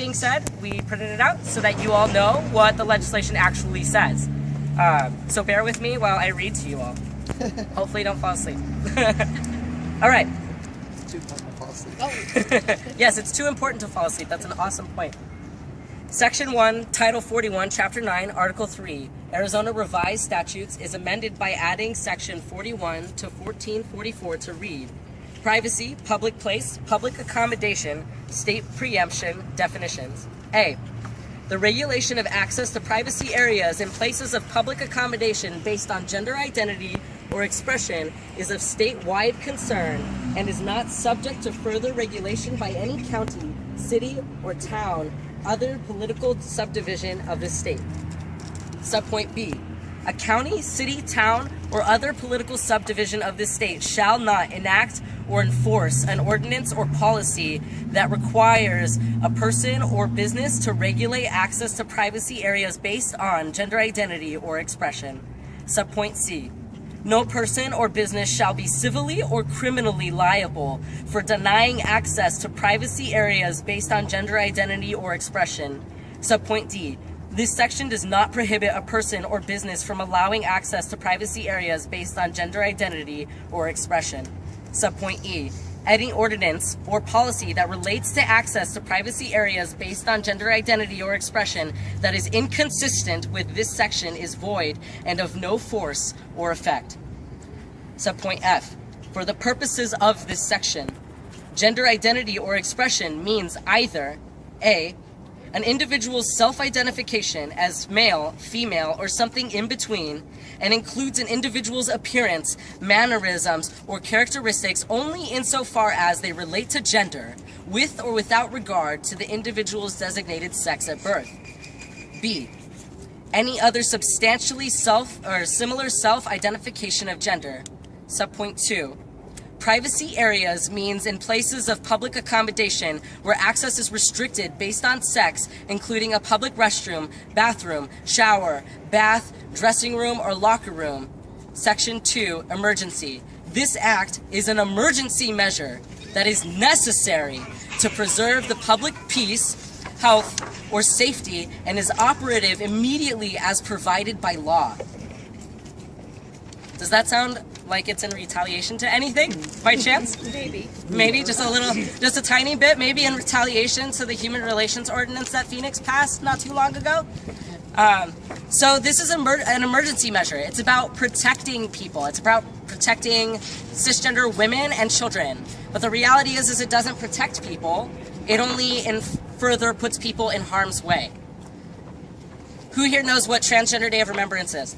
being said, we printed it out so that you all know what the legislation actually says. Uh, so bear with me while I read to you all. Hopefully don't fall asleep. all right. It's too important to fall asleep. yes, it's too important to fall asleep. That's an awesome point. Section 1, Title 41, Chapter 9, Article 3, Arizona Revised Statutes is amended by adding Section 41 to 1444 to read Privacy, Public Place, Public Accommodation, State Preemption Definitions. A. The regulation of access to privacy areas and places of public accommodation based on gender identity or expression is of statewide concern and is not subject to further regulation by any county, city, or town other political subdivision of the state. Subpoint B. A county, city, town, or other political subdivision of the state shall not enact or enforce an ordinance or policy that requires a person or business to regulate access to privacy areas based on gender identity or expression. Subpoint C. No person or business shall be civilly or criminally liable for denying access to privacy areas based on gender identity or expression. Subpoint D. This section does not prohibit a person or business from allowing access to privacy areas based on gender identity or expression. Subpoint E. Any ordinance or policy that relates to access to privacy areas based on gender identity or expression that is inconsistent with this section is void and of no force or effect. Subpoint F. For the purposes of this section, gender identity or expression means either A. An individual's self-identification as male, female, or something in between, and includes an individual's appearance, mannerisms, or characteristics only insofar as they relate to gender, with or without regard to the individual's designated sex at birth. B. Any other substantially self or similar self-identification of gender. Subpoint 2. Privacy areas means in places of public accommodation where access is restricted based on sex, including a public restroom, bathroom, shower, bath, dressing room, or locker room. Section 2, Emergency. This act is an emergency measure that is necessary to preserve the public peace, health, or safety and is operative immediately as provided by law. Does that sound like it's in retaliation to anything by chance? Maybe. Maybe just a little, just a tiny bit, maybe in retaliation to the Human Relations Ordinance that Phoenix passed not too long ago. Um, so this is emer an emergency measure. It's about protecting people. It's about protecting cisgender women and children. But the reality is, is it doesn't protect people. It only in further puts people in harm's way. Who here knows what Transgender Day of Remembrance is?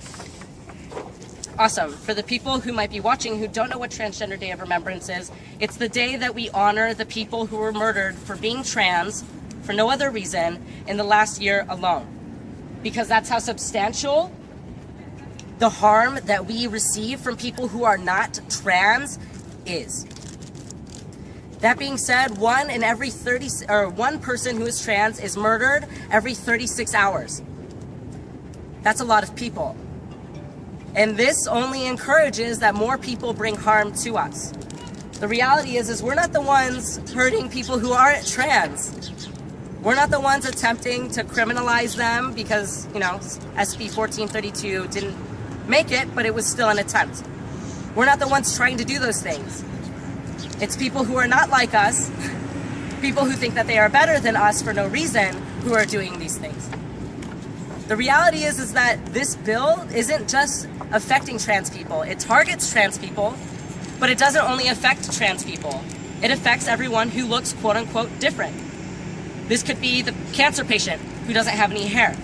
Awesome. For the people who might be watching who don't know what Transgender Day of Remembrance is, it's the day that we honor the people who were murdered for being trans for no other reason in the last year alone. Because that's how substantial the harm that we receive from people who are not trans is. That being said, one in every 30 or one person who is trans is murdered every 36 hours. That's a lot of people. And this only encourages that more people bring harm to us. The reality is, is we're not the ones hurting people who aren't trans. We're not the ones attempting to criminalize them because, you know, SB 1432 didn't make it, but it was still an attempt. We're not the ones trying to do those things. It's people who are not like us, people who think that they are better than us for no reason, who are doing these things. The reality is, is that this bill isn't just affecting trans people. It targets trans people, but it doesn't only affect trans people. It affects everyone who looks quote unquote different. This could be the cancer patient who doesn't have any hair.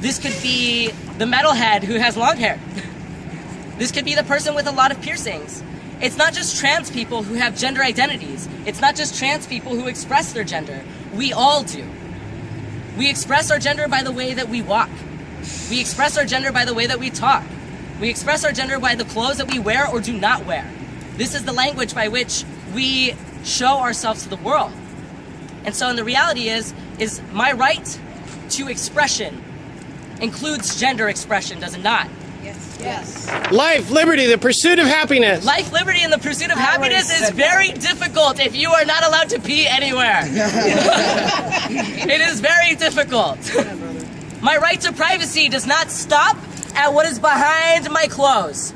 This could be the metalhead who has long hair. This could be the person with a lot of piercings. It's not just trans people who have gender identities. It's not just trans people who express their gender. We all do. We express our gender by the way that we walk. We express our gender by the way that we talk. We express our gender by the clothes that we wear or do not wear. This is the language by which we show ourselves to the world. And so and the reality is, is my right to expression includes gender expression, does it not? Yes. Life, liberty, the pursuit of happiness. Life, liberty, and the pursuit of I happiness is said very difficult if you are not allowed to pee anywhere. it is very difficult. My right to privacy does not stop at what is behind my clothes.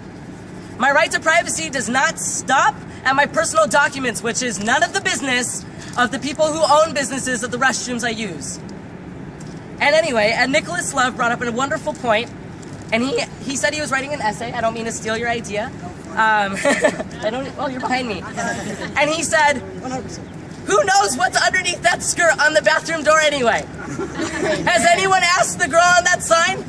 My right to privacy does not stop at my personal documents, which is none of the business of the people who own businesses of the restrooms I use. And anyway, and Nicholas Love brought up a wonderful point, and he he said he was writing an essay. I don't mean to steal your idea. Um, I don't. Well, you're behind me. And he said, "Who knows what's underneath that skirt on the bathroom door anyway?" Has anyone asked the girl on that sign?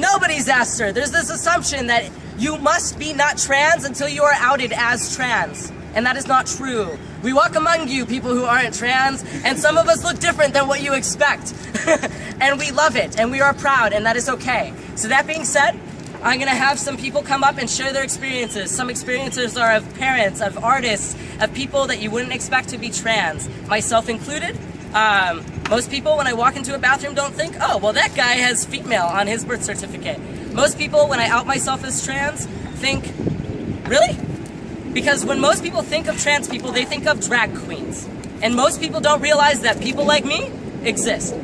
Nobody's asked her. There's this assumption that you must be not trans until you are outed as trans. And that is not true. We walk among you, people who aren't trans, and some of us look different than what you expect. and we love it, and we are proud, and that is okay. So, that being said, I'm gonna have some people come up and share their experiences. Some experiences are of parents, of artists, of people that you wouldn't expect to be trans, myself included. Um, most people, when I walk into a bathroom, don't think, oh, well, that guy has female on his birth certificate. Most people, when I out myself as trans, think, really? Because when most people think of trans people, they think of drag queens. And most people don't realize that people like me exist.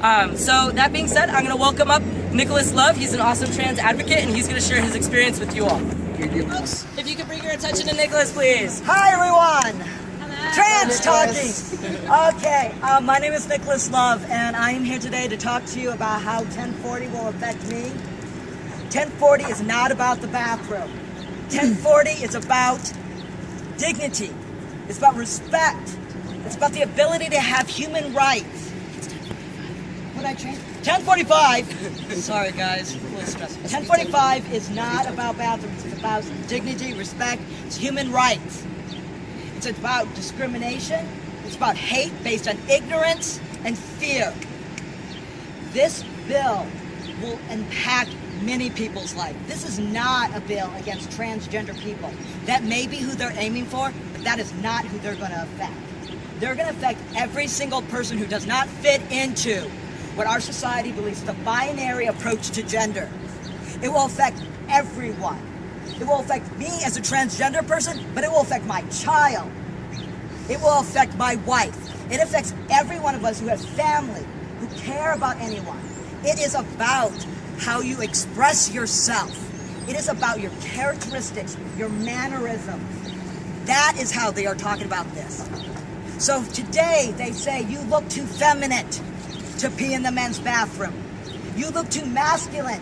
Um, so, that being said, I'm going to welcome up Nicholas Love. He's an awesome trans advocate, and he's going to share his experience with you all. If you could bring your attention to Nicholas, please. Hi everyone! Trans talking! Okay, uh, my name is Nicholas Love and I am here today to talk to you about how 1040 will affect me. 1040 is not about the bathroom. 1040 is about dignity. It's about respect. It's about the ability to have human rights. What I change? 1045. Sorry guys, a little stressful. 1045 is not about bathrooms. It's about dignity, respect. It's human rights. It's about discrimination. It's about hate based on ignorance and fear. This bill will impact many people's life. This is not a bill against transgender people. That may be who they're aiming for, but that is not who they're going to affect. They're going to affect every single person who does not fit into what our society believes the binary approach to gender. It will affect everyone. It will affect me as a transgender person, but it will affect my child. It will affect my wife. It affects every one of us who has family, who care about anyone. It is about how you express yourself. It is about your characteristics, your mannerisms. That is how they are talking about this. So today they say you look too feminine to pee in the men's bathroom. You look too masculine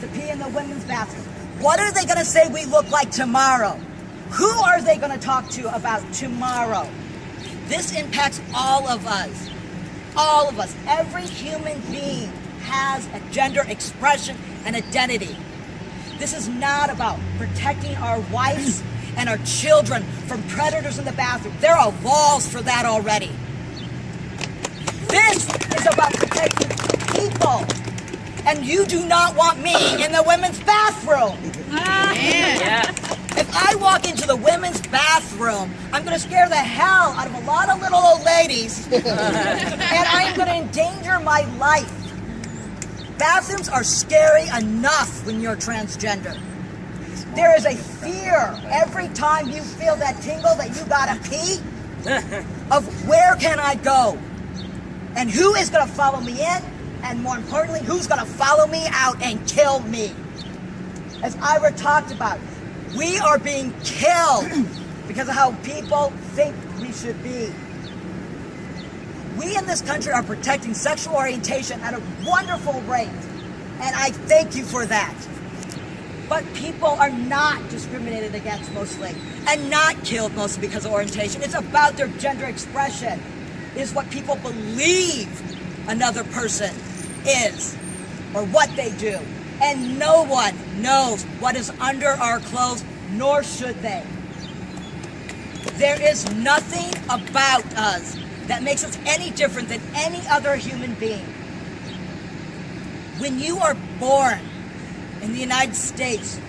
to pee in the women's bathroom. What are they going to say we look like tomorrow? Who are they going to talk to about tomorrow? This impacts all of us. All of us. Every human being has a gender expression and identity. This is not about protecting our wives and our children from predators in the bathroom. There are laws for that already. This is about protecting people. And you do not want me in the women's bathroom. Yeah. If I walk into the women's bathroom, I'm going to scare the hell out of a lot of little old ladies. and I am going to endanger my life. Bathrooms are scary enough when you're transgender. There is a fear every time you feel that tingle that you gotta pee of where can I go? And who is gonna follow me in? And more importantly, who's gonna follow me out and kill me? As Ira talked about, we are being killed because of how people think we should be. We in this country are protecting sexual orientation at a wonderful rate, and I thank you for that. But people are not discriminated against mostly, and not killed mostly because of orientation. It's about their gender expression, is what people believe another person is, or what they do. And no one knows what is under our clothes, nor should they. There is nothing about us that makes us any different than any other human being. When you are born in the United States,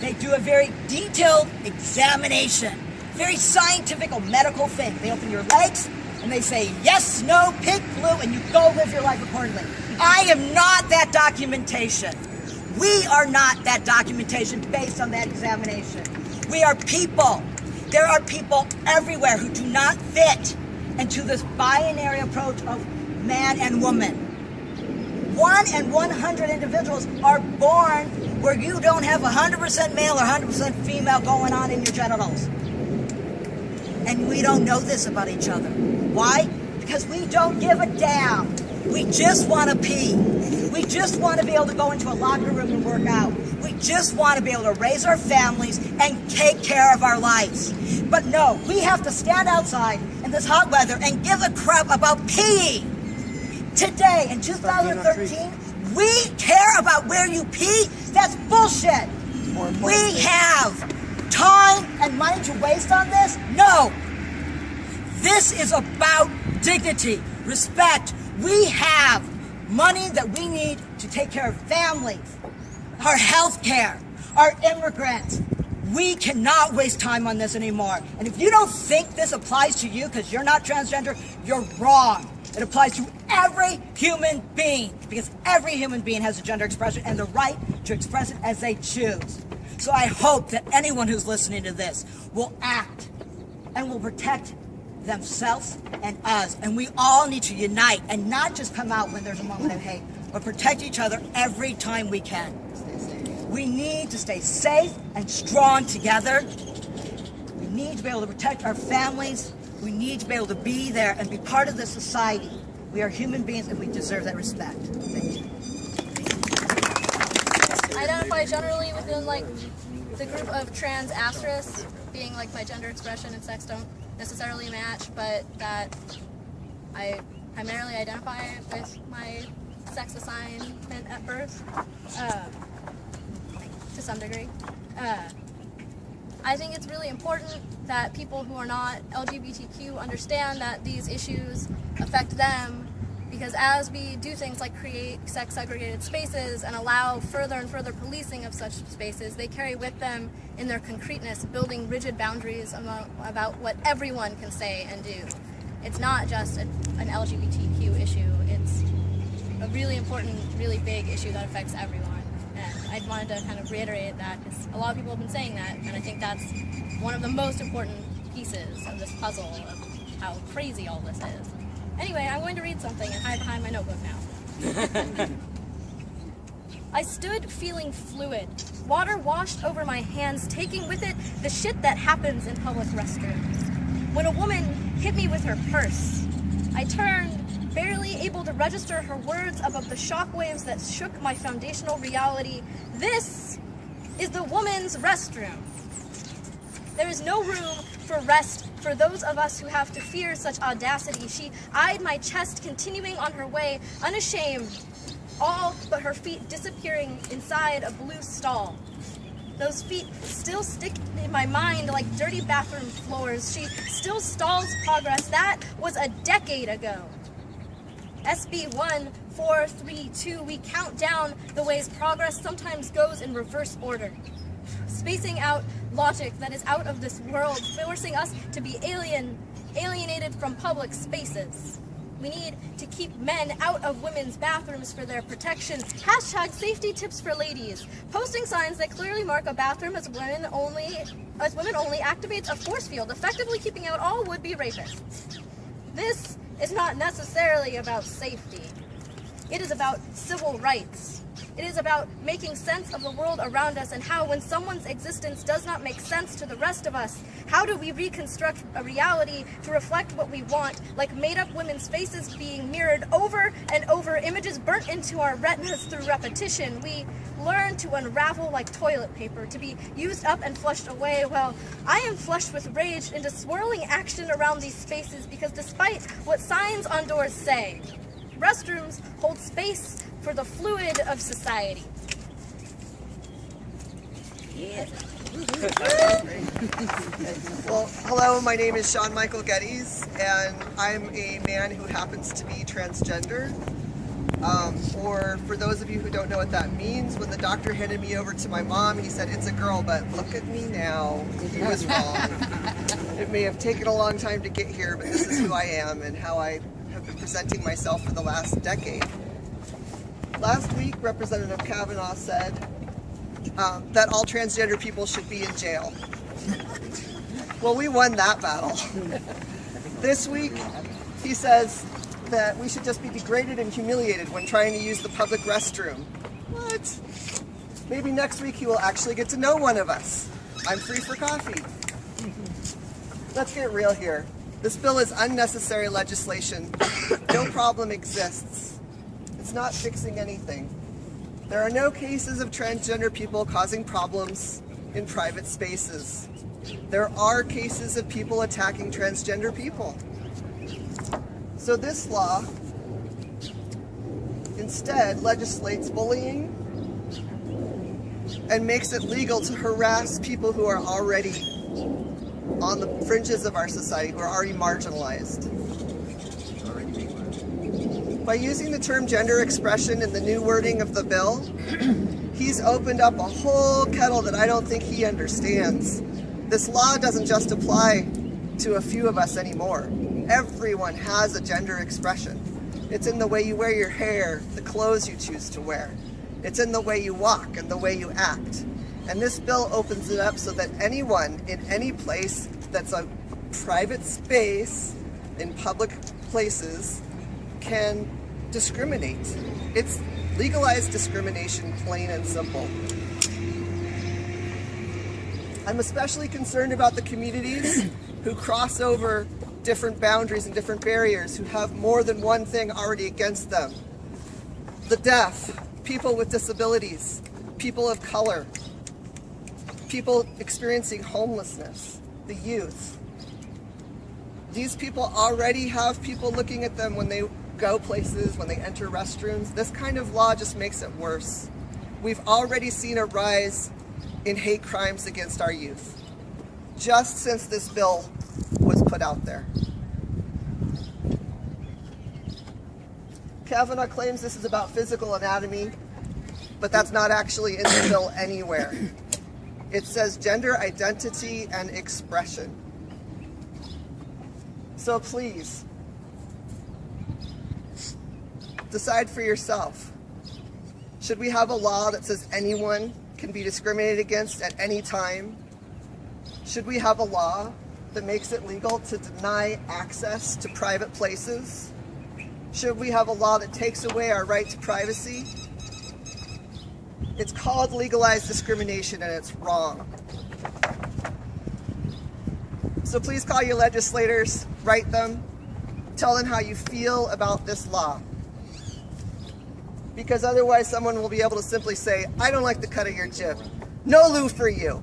they do a very detailed examination, very scientific or medical thing. They open your legs and they say yes, no, pink, blue, and you go live your life accordingly. I am not that documentation. We are not that documentation based on that examination. We are people. There are people everywhere who do not fit into this binary approach of man and woman. One and 100 individuals are born where you don't have 100% male or 100% female going on in your genitals. And we don't know this about each other. Why? Because we don't give a damn. We just want to pee. We just want to be able to go into a locker room and work out. We just want to be able to raise our families and take care of our lives. But no, we have to stand outside in this hot weather and give a crap about peeing. Today, in 2013, we care about where you pee? That's bullshit. We have time and money to waste on this? No. This is about dignity, respect. We have money that we need to take care of families, our health care, our immigrants. We cannot waste time on this anymore. And if you don't think this applies to you because you're not transgender, you're wrong. It applies to every human being because every human being has a gender expression and the right to express it as they choose. So I hope that anyone who's listening to this will act and will protect themselves and us. And we all need to unite and not just come out when there's a moment of hate, but protect each other every time we can. We need to stay safe and strong together. We need to be able to protect our families. We need to be able to be there and be part of the society. We are human beings and we deserve that respect. Thank you. identify generally within like the group of trans asterisk, being like my gender expression and sex don't necessarily match, but that I primarily identify with my sex assignment at birth, uh, to some degree. Uh, I think it's really important that people who are not LGBTQ understand that these issues affect them because as we do things like create sex segregated spaces and allow further and further policing of such spaces, they carry with them in their concreteness building rigid boundaries about, what everyone can say and do. It's not just a, an LGBTQ issue, it's a really important, really big issue that affects everyone. And I wanted to kind of reiterate that because a lot of people have been saying that, and I think that's one of the most important pieces of this puzzle of how crazy all this is. Anyway, I'm going to read something and hide behind my notebook now. I stood feeling fluid. Water washed over my hands, taking with it the shit that happens in public restrooms. When a woman hit me with her purse, I turned, barely able to register her words above the shockwaves that shook my foundational reality. This is the woman's restroom. There is no room for rest for those of us who have to fear such audacity. She eyed my chest, continuing on her way, unashamed, all but her feet disappearing inside a blue stall. Those feet still stick in my mind like dirty bathroom floors. She still stalls progress. That was a decade ago. SB 1432, we count down the ways progress sometimes goes in reverse order spacing out logic that is out of this world, forcing us to be alien, alienated from public spaces. We need to keep men out of women's bathrooms for their protection. Hashtag safety tips for ladies. Posting signs that clearly mark a bathroom as women only as women only activates a force field, effectively keeping out all would-be rapists. This is not necessarily about safety. It is about civil rights. It is about making sense of the world around us and how when someone's existence does not make sense to the rest of us, how do we reconstruct a reality to reflect what we want, like made-up women's faces being mirrored over and over, images burnt into our retinas through repetition. We learn to unravel like toilet paper, to be used up and flushed away. Well, I am flushed with rage into swirling action around these spaces because despite what signs on doors say, restrooms hold space for the fluid of society. Yeah. Well, hello, my name is Sean Michael Geddes, and I'm a man who happens to be transgender. Um, or for those of you who don't know what that means, when the doctor handed me over to my mom, he said, it's a girl, but look at me now. He was wrong. it may have taken a long time to get here, but this is who I am and how I have been presenting myself for the last decade. Last week, Representative Kavanagh said um, that all transgender people should be in jail. well, we won that battle. this week, he says that we should just be degraded and humiliated when trying to use the public restroom. What? Maybe next week he will actually get to know one of us. I'm free for coffee. Let's get real here. This bill is unnecessary legislation. No problem exists. It's not fixing anything. There are no cases of transgender people causing problems in private spaces. There are cases of people attacking transgender people. So this law instead legislates bullying and makes it legal to harass people who are already on the fringes of our society, who are already marginalized. By using the term gender expression in the new wording of the bill, he's opened up a whole kettle that I don't think he understands. This law doesn't just apply to a few of us anymore. Everyone has a gender expression. It's in the way you wear your hair, the clothes you choose to wear. It's in the way you walk and the way you act. And this bill opens it up so that anyone in any place that's a private space in public places can discriminate. It's legalized discrimination, plain and simple. I'm especially concerned about the communities who cross over different boundaries and different barriers, who have more than one thing already against them. The deaf, people with disabilities, people of color, people experiencing homelessness, the youth. These people already have people looking at them when they go places, when they enter restrooms. This kind of law just makes it worse. We've already seen a rise in hate crimes against our youth, just since this bill was put out there. Kavanagh claims this is about physical anatomy, but that's not actually in the bill anywhere. It says gender identity and expression. So please, decide for yourself. Should we have a law that says anyone can be discriminated against at any time? Should we have a law that makes it legal to deny access to private places? Should we have a law that takes away our right to privacy? It's called legalized discrimination and it's wrong. So please call your legislators, write them, tell them how you feel about this law. Because otherwise someone will be able to simply say, I don't like the cut of your jib. No loo for you.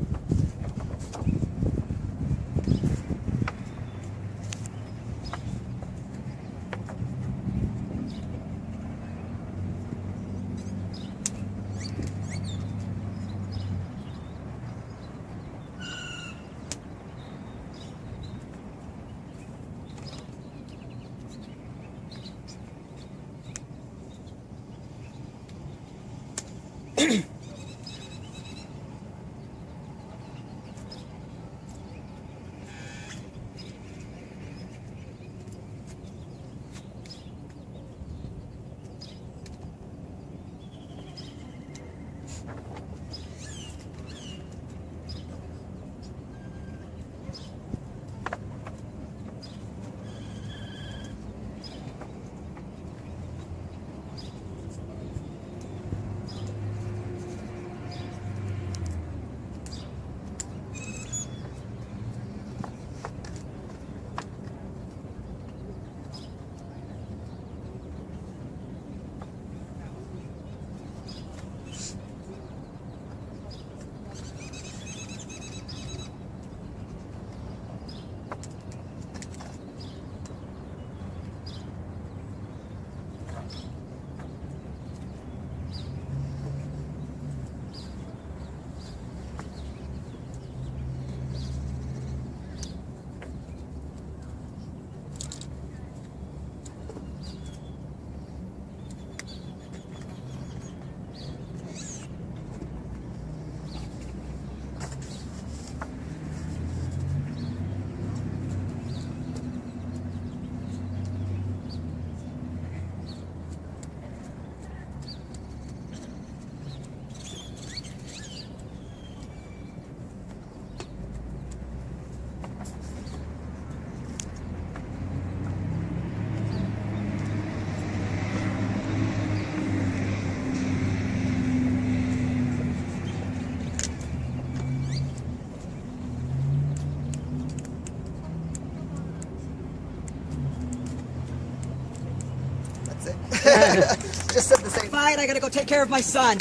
Quiet. I gotta go take care of my son.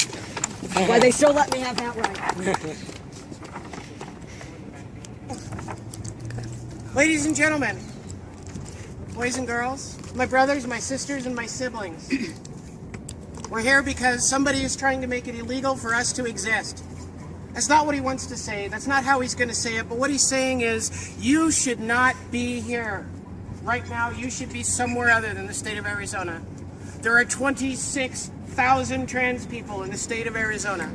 Why they still let me have that right. Ladies and gentlemen, boys and girls, my brothers, my sisters, and my siblings. We're here because somebody is trying to make it illegal for us to exist. That's not what he wants to say. That's not how he's going to say it. But what he's saying is, you should not be here. Right now, you should be somewhere other than the state of Arizona. There are 26,000 trans people in the state of Arizona.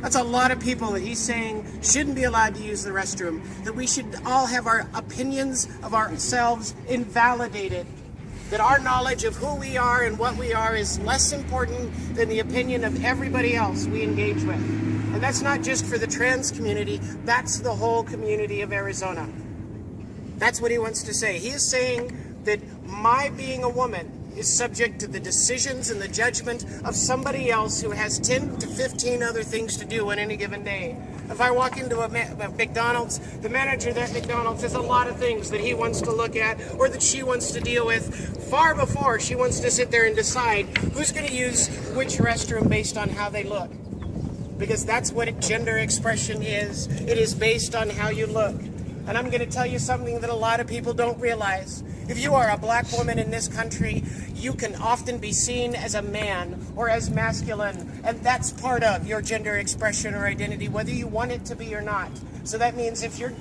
That's a lot of people that he's saying shouldn't be allowed to use the restroom. That we should all have our opinions of ourselves invalidated. That our knowledge of who we are and what we are is less important than the opinion of everybody else we engage with. And that's not just for the trans community, that's the whole community of Arizona. That's what he wants to say. He is saying that my being a woman is subject to the decisions and the judgment of somebody else who has 10 to 15 other things to do on any given day. If I walk into a, a McDonald's, the manager at McDonald's has a lot of things that he wants to look at or that she wants to deal with far before she wants to sit there and decide who's going to use which restroom based on how they look. Because that's what gender expression is. It is based on how you look. And I'm going to tell you something that a lot of people don't realize. If you are a black woman in this country, you can often be seen as a man or as masculine, and that's part of your gender expression or identity, whether you want it to be or not. So that means if your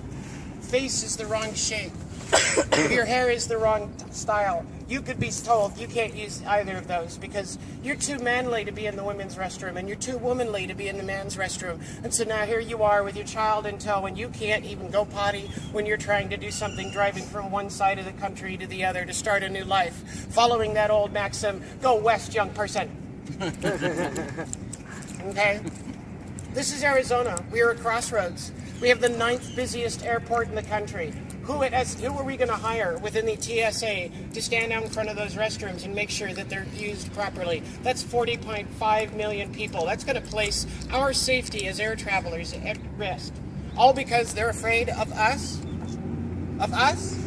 face is the wrong shape, if your hair is the wrong style, you could be told you can't use either of those because you're too manly to be in the women's restroom and you're too womanly to be in the man's restroom. And so now here you are with your child in tow and you can't even go potty when you're trying to do something driving from one side of the country to the other to start a new life. Following that old maxim, go west, young person. okay? This is Arizona. We are at crossroads. We have the ninth busiest airport in the country. Who, has, who are we going to hire within the TSA to stand out in front of those restrooms and make sure that they're used properly? That's 40.5 million people. That's going to place our safety as air travelers at risk. All because they're afraid of us? Of us?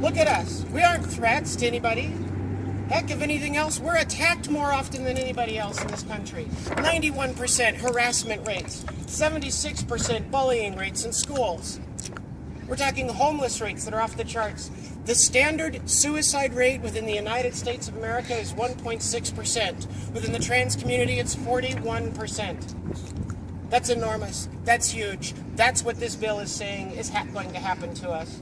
Look at us. We aren't threats to anybody. Heck, if anything else, we're attacked more often than anybody else in this country. 91% harassment rates, 76% bullying rates in schools. We're talking homeless rates that are off the charts. The standard suicide rate within the United States of America is 1.6%. Within the trans community, it's 41%. That's enormous. That's huge. That's what this bill is saying is going to happen to us.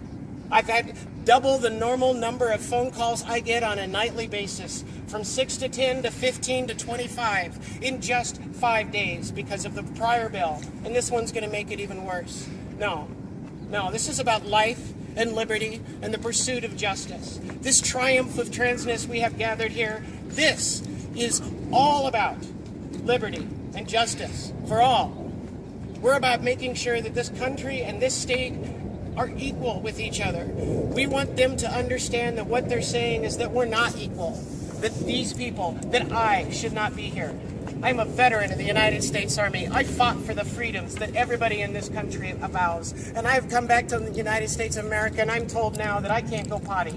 I've had double the normal number of phone calls I get on a nightly basis from 6 to 10 to 15 to 25 in just five days because of the prior bill. And this one's going to make it even worse. No, no, this is about life and liberty and the pursuit of justice. This triumph of transness we have gathered here, this is all about liberty and justice for all. We're about making sure that this country and this state are equal with each other. We want them to understand that what they're saying is that we're not equal, that these people, that I should not be here. I'm a veteran of the United States Army. I fought for the freedoms that everybody in this country avows. And I've come back to the United States of America and I'm told now that I can't go potty.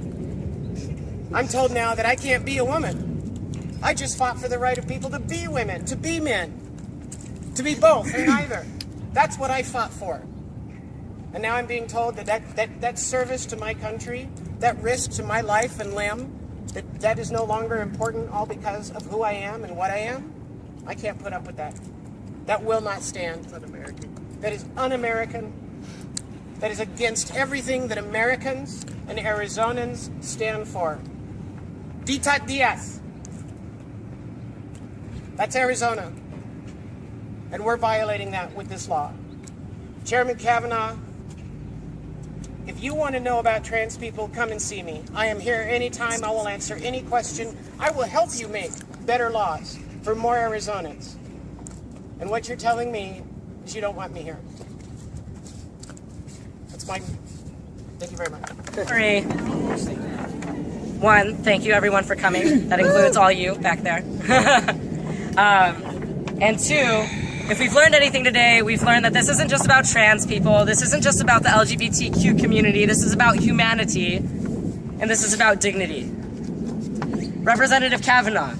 I'm told now that I can't be a woman. I just fought for the right of people to be women, to be men, to be both and neither. That's what I fought for. And now I'm being told that that, that, that service to my country, that risk to my life and limb, that that is no longer important all because of who I am and what I am. I can't put up with that. That will not stand. un-American. That is un-American. That is against everything that Americans and Arizonans stand for. Ditat Deus. That's Arizona. And we're violating that with this law. Chairman Kavanagh, if you want to know about trans people, come and see me. I am here anytime. I will answer any question. I will help you make better laws for more Arizonans. And what you're telling me is you don't want me here. That's my. Thank you very much. Three. One, thank you everyone for coming. That includes all you back there. um, and two, if we've learned anything today, we've learned that this isn't just about trans people, this isn't just about the LGBTQ community, this is about humanity, and this is about dignity. Representative Kavanagh,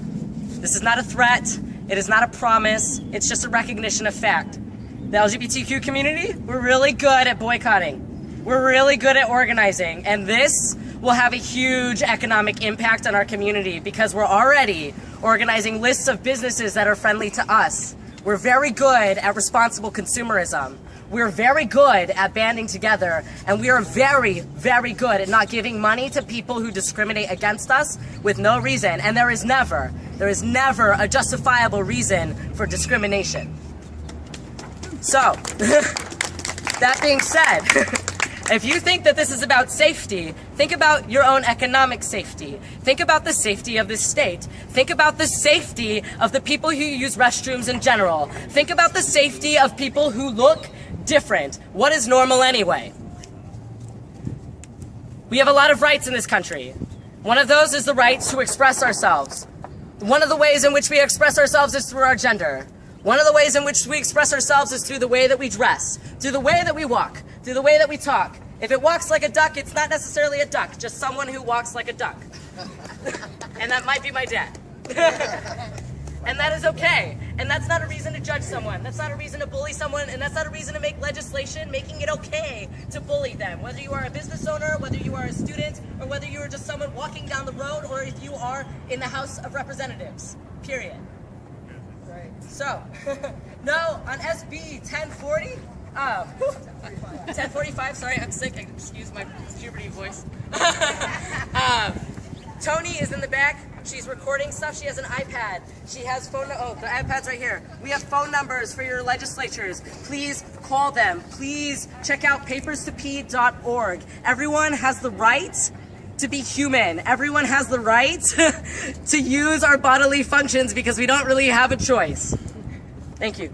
This is not a threat. It is not a promise. It's just a recognition of fact. The LGBTQ community, we're really good at boycotting. We're really good at organizing. And this will have a huge economic impact on our community because we're already organizing lists of businesses that are friendly to us. We're very good at responsible consumerism. We're very good at banding together, and we are very, very good at not giving money to people who discriminate against us with no reason. And there is never, there is never a justifiable reason for discrimination. So, that being said, if you think that this is about safety, think about your own economic safety. Think about the safety of this state. Think about the safety of the people who use restrooms in general. Think about the safety of people who look different. What is normal anyway? We have a lot of rights in this country. One of those is the right to express ourselves. One of the ways in which we express ourselves is through our gender. One of the ways in which we express ourselves is through the way that we dress, through the way that we walk, through the way that we talk. If it walks like a duck, it's not necessarily a duck, just someone who walks like a duck. and that might be my dad. and that is okay. And that's not a reason to judge someone. That's not a reason to bully someone. And that's not a reason to make legislation making it okay to bully them. Whether you are a business owner, whether you are a student, or whether you are just someone walking down the road, or if you are in the House of Representatives. Period. Right. So, no, on SB 1040, uh, 1045, sorry, I'm sick. Excuse my puberty voice. um, Tony is in the back. She's recording stuff. She has an iPad. She has phone. Oh, the iPad's right here. We have phone numbers for your legislatures. Please call them. Please check out papers2p.org. Everyone has the right to be human. Everyone has the right to use our bodily functions because we don't really have a choice. Thank you.